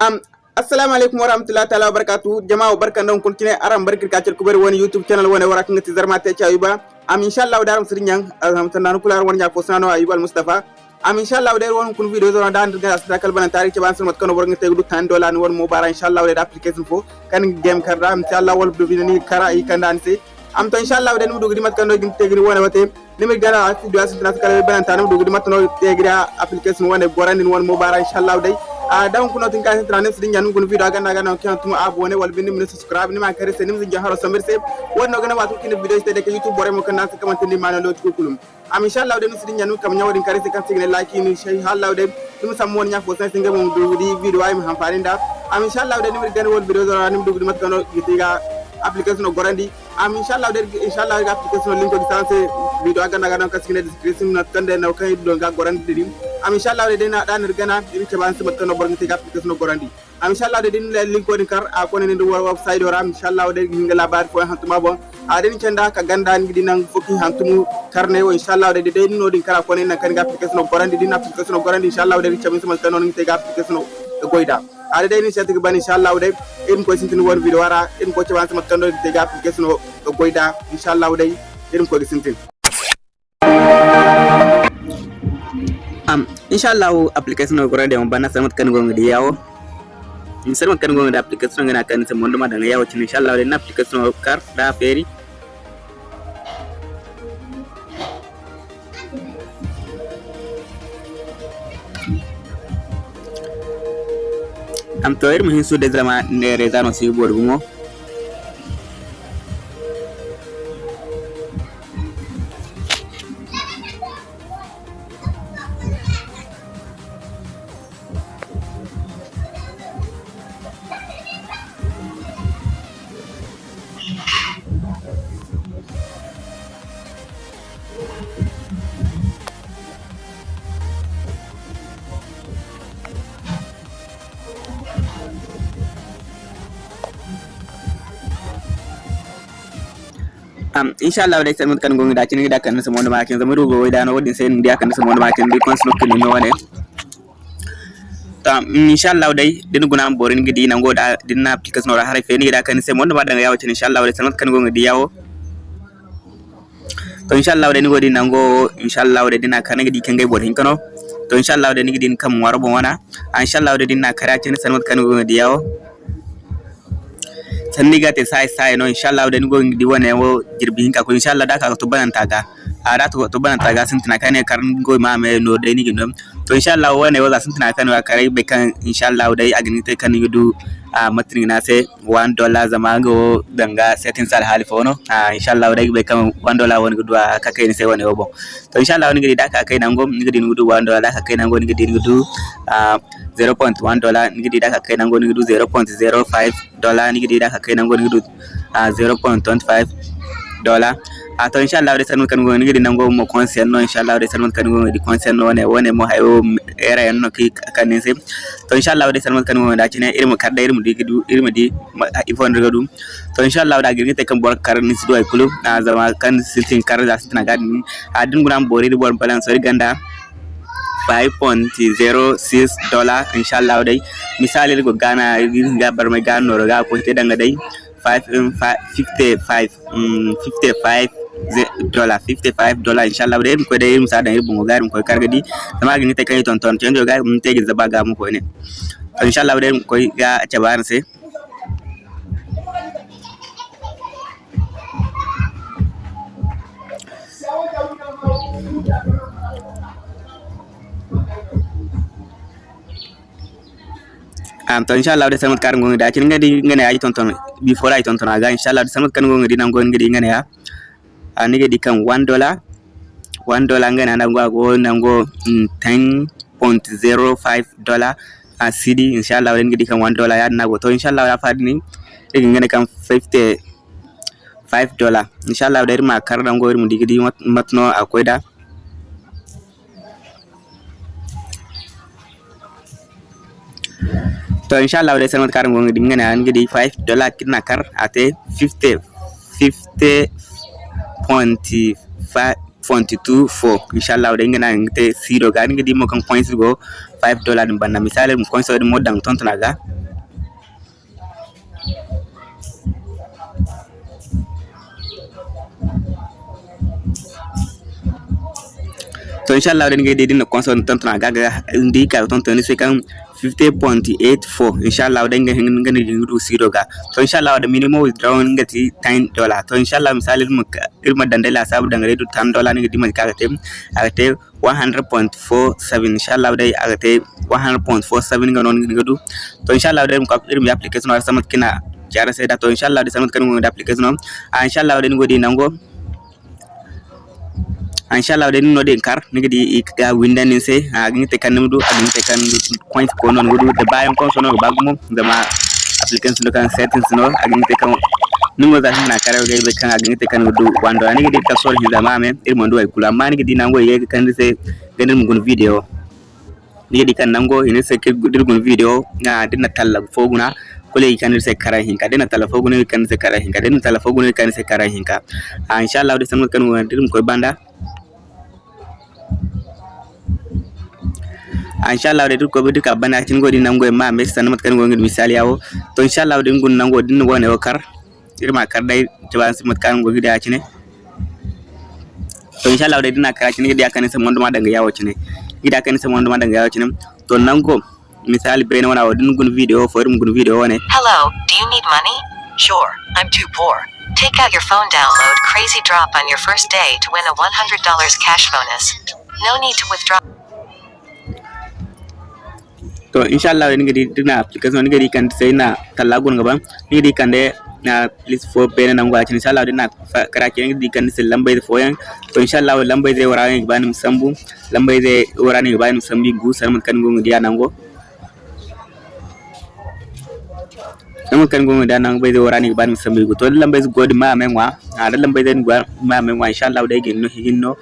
am assalamu warahmatullahi wabarakatuh. Jama'a barkan don kun kine aram barkir ka cer kubari woni youtube channel woni wara ngati zarma te cha ayuba. Am inshallah daram sirnyang alham tan kular woni nyako sano ayuba al mustafa am inshallah der won kun video zona dan ga asda kal banan tari ci ban mat kono bornga te du tan dolan won mo bara inshallah der application fo. Kan game kar am inshallah wal do ni kara i kan dan se am to inshallah der mu dugri mat kan do gin tegri wona wate limi gara ati do asda kal banan tan mu dugri mat no tegri application wona borandi won mo bara inshallah a dan kuno tin ka tra nem sidin janum kun video aga naga no kan tuma abone wal bindi min subscribe ni ma kare se nim jaharo samir se wonno gana watu kin video ste de youtube bore mo kan nas kam tin ma na lot ko kulum am inshallah de sidin janum kam nyawadin kare se kan signe like ni shay hallah de dum sam won nya fo singa mum du video ay ham farinda am inshallah de ni gan wol video zara nim du mat kan gitiga application o gorandi am inshallah de inshallah ga application link ko distance video aga naga no kan signe description na tande na kay do ga gorandi dim am inshallah de dina dan gana din ke ban sabat kano borngi tiga application gorandi. Am inshallah de din le link ko kar a ko ne do website ora inshallah de hinga labar fo hantuma bon. A den cenda ka ganda ni dinan foki hantumu karne o inshallah de de no din kara ko ne kan ga application gorandi. Din application gorandi inshallah de chamin sabat kano ni tiga application goida. Ada de ni sati ban inshallah de in ko sintin won video wara in ko chaban sabat kano tiga application goida. Inshallah de in ko sintin am inshallah application gorande on bana samat kan gonga di yawo in sarma kan gonga da application ngana kan se mondo madanga yawo cin inshallah de application kar da feri am to irma hin su de zama ne rezano si borgumo am inshallah dai san kan gonga da cin da kan sa mondo makin zama rugo wai da no wadin sai ndi kan sa mondo makin bi kon sno kin no wane ta inshallah dai din guna borin gidi nan goda din na application ora hare fe ni da kan sai mondo ma da yawo cin inshallah dai san kan gonga di yawo. To inshallah dai ni godi nan go inshallah dai dina kan gidi kan gai borin kano. To inshallah dai ni gidi kan warbo wana. Inshallah dai din na kara cin san kan gonga di yawo. sannigate sa isaeno inshallah wden go diwone wo jirbihinka ko inshallah daka ko tubanantaga ara to tubanantaga sintina kane karn go mame no deni gindom. To inshallah wane wo za sun tana kane wa kare be kan inshallah dai agni te kan yudu a matri na se 1 dollar zama go danga setting sal hali fono a inshallah dai be kan 1 dollar woni gudu ka kai ni sai wane wo bon to inshallah ni gidi da ka kai nan go ni gidi gudu 1 dollar da ka kai nan go ni gidi gudu a 0.1 dollar ni gidi da ka kai nan go ni gudu 0.05 dollar ni gidi da ka kai nan go ni gudu a 0.25 dollar. a to inshallah de sanu kan ngoni gidi nango mo concern no inshallah de sanu kan ngoni di concern no ne wone mo hayo era en no ki kanin se to inshallah de sanu kan ngoni da cine irmu kadda irmu di gidu irmu di ifon daga dum to inshallah da gidi te kan bor kar ni sido ay kulu a zama kan sitin kar da sitin ga ni. A din gunan bori di bor balance so ganda. 5.06 dollar inshallah dai misali go gana ga bar mai gano ga ko te danga dai 5 55 55 dola 55 dola inshallah da irin koyi da irin sa da irin bungo garin koyi karga di da magani ta kai tonton cin da garin ta gizo ba ga mu koyi ne inshallah da irin koyi ga ta bayan sai am to inshallah da samat kar ngongi da cin ngadi ngene aji tonton before ay tonton aga inshallah da samat kan ngongi di nangoni ngadi ngene ya ani gadi kan 1 dollar. 1 dollar ngana nango go nango 10.05 dollar. A cd inshallah de ngadi kan 1 dollar ya nago to inshallah ya fadi ni. De ngene kan 50 5 dollar. Inshallah de ma kar nango mu digidi matno akoy da. To inshallah dai sanmat kar ngongi dingane an gidi 5 dollar kidna kar ate 50 25 22 4 inshallah de ngena ngte siro ga. Ngi dimo kan points go 5 dollar dum banna. Misale dum coin so dum modang tontana ga. To inshallah de ngi de dino coin so tontana ga ga. Ndi ka tontana se kan 50.84 inshallah da ngi ngani ngi siro ga to inshallah da minimum withdrawal ngati 10 dollar to inshallah misali mu irma dandala sabu dangare du 10 dollar ngi dimal ka te agate 100.47 inshallah dai agate 100.47 nganon ngi du to inshallah da mu irmi application wa samat kina jara sai da to inshallah da samat kan ngi application inshallah da ngodi nango inshallah de no den kar ni gidi ga windan ni se agin ah, ah, te kan mudu agin te kan point ko non gudu de bayon kon sono bagum da ma applicants no kan settings no agin ah, te kan nungo za hina kare ga be kan agin te kan gudu wando. Ani gidi ka sor hiza mame irmo ndo ay kula ma ni gidi nango ye kan se ganin mun video. Ni gidi kan nango ina se ke dirgun video na dinna talla foguna kule kan sai kara hinka. Dena talafo gune kan sai kara hinka. Dena talafo gune kan sai kara hinka. Insha Allah da san kan wannan dirim koi banda. Inshallah de ko be ka bana tin godi nango ma me san mat kan go ngin misali yawo. To inshallah de ngun nango din wone o kar. Irma kar dai jaban simat kan go gida cine to inshallah de dina kar cine gida kan sa mondo ma daga yawo cine gida kan sa mondo ma daga yawo cine to nango misali brene wana wadin gun video fo irum gun video wane hello do you need money? Sure i'm too poor. Take out your phone download Crazy Drop on your first day to win a $100 cash bonus. No need to withdraw. To inshallah, ni gadi dina application ni gadi kan sai na talagun gaban ni gadi kan de na please fo pay na ngwa inshallah dina kara ke ni kan sai lambai da foyan to inshallah, lambai zai wara ni bani sambu lambai zai wara ni bani sambi gu san mun kan gungu dia nango namun kan gonga da nan bai zai wara ni bani sambi gu. To lambai zai godi ma men wa a da lambai zai ma men wa inshallah dai ginno hinno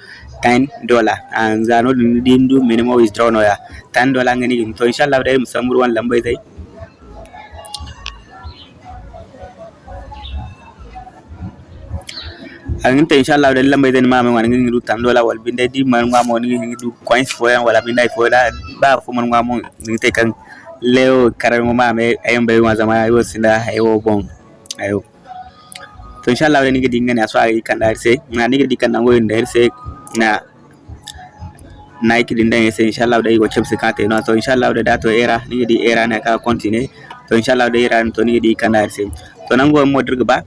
10 dollar. An zano din dindu minimum withdraw no ya 10 dollar ngani to inshallah dai musamur wan lambai dai angin ta inshallah dai lambai dai mama wan ngin du 10 dollar, wal binde di man ngamo ngin du coins fo yan wala binde fo da ba fo man ngamo ngin te kan leo, karan mama ayon bai wa zama, ayo sinda, ayo bon ayo. To inshallah dai ngi dingane aso ay kan dar se na ngi dikan nango nder se na Nike din dan yasa inshallah da wacce su kata yana to inshallah da dato era ni di era na ka continue. To inshallah da era to ni di kana sai to nan go mo dirga ba?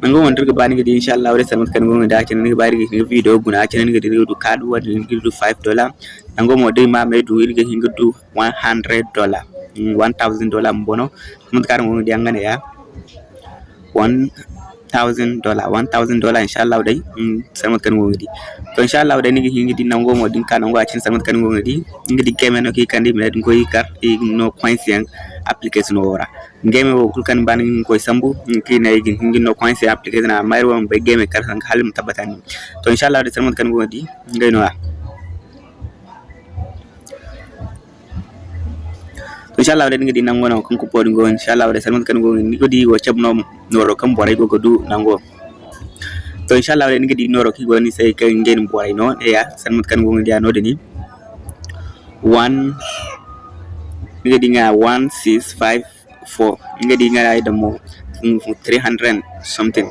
Nan go mo dirga ba ni di inshallah da samat kan go da kin ni ba ri ni video guna kin ni di du kadu wa ni du 5 dollar. Nan go mo dai ma me du irga hinga du 100 dollar. 1000 dollar mbono. Mut kar mo di angane ya 1 thousand dollar one thousand dollar inshallah dai sarmat kan go ngidi to inshallah dai nigi hingi din nango mo din kanango achin sarmat kan go ngidi ngidi game no ki kandi me din ko ikar no coins yang application ora. Game wo kul sambu ki no coins application na be san halim tabatani to inshallah dai sarmat kan go ngidi ngai inshallah wadai ngadi nango na kanko podi ngo inshallah wadai salman kan go ni godi wo chabno noro kam boray go godu nango to inshallah wadai ngadi noro ki go ni sai kan ngen boray no. E ya salman kan go ngadi ano deni 1 ngadi nga 1654 ngadi nga ay damo 300 something.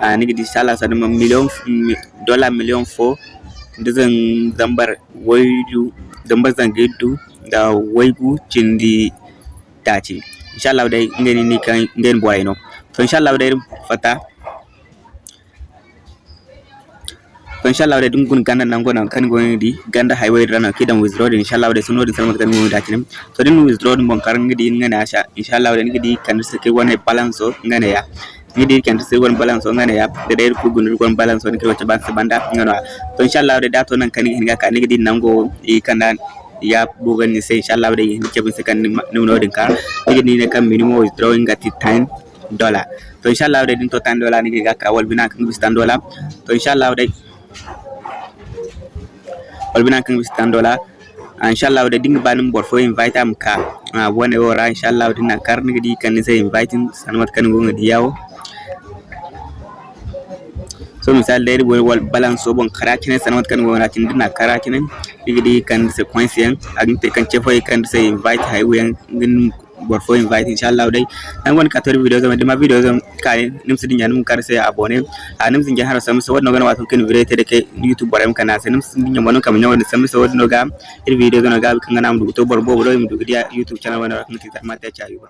A ni gidi sala sa dama million dollar million 4 ndizan zambar wayu zambar zangidu waygu cindi taati inchallah day ngeen ni kan ngeen boyno to inchallah day fata. To inchallah day dum gun ganda nan gonan kan goni di ganda hay way rana kidan withdraw din inchallah day sunodin salmat kan goni taati to din withdraw dum bon karan ngidi ngana asha. Inchallah day ngidi kan sike wona balance ngana ya. Ngidi kan sir won balance on ngana yap de der kugun won balance on kirwa chaban sabanda ngana to inshallah de dato nan kan hinga kan ngidi nango i kanan ya bugan ni sai inshallah da yin ke bin sakan nuno din ka ni ni kan minimum withdrawing at 10 dollar. To inshallah da din to 10 dollar ni ga ka wal bina kan bis 10 dollar. To inshallah da wal bina kan bis 10 dollar inshallah da din banin bor fo invite am ka. Wone ora inshallah din na kar ni di kan sai inviting sanmat kan gonga di yawo so misal dai wal wal balance so bon kara kine sanawat kan wona tin dina kara kine digidi kan sequence yan agin te kan chefo kan se invite hay wen ngin bor fo invite inshallah dai. An won kator video zama dima video zama kai nim sidin yan mun kar se abone a nim sin jahara sam so wadno gana wato ken video te de ke youtube boram kana se nim sin nyamo kam nyawo sam so wadno ga ir video zama ga kan ngana mu to bor bo do do youtube channel wana kan ti ta mata cha yuba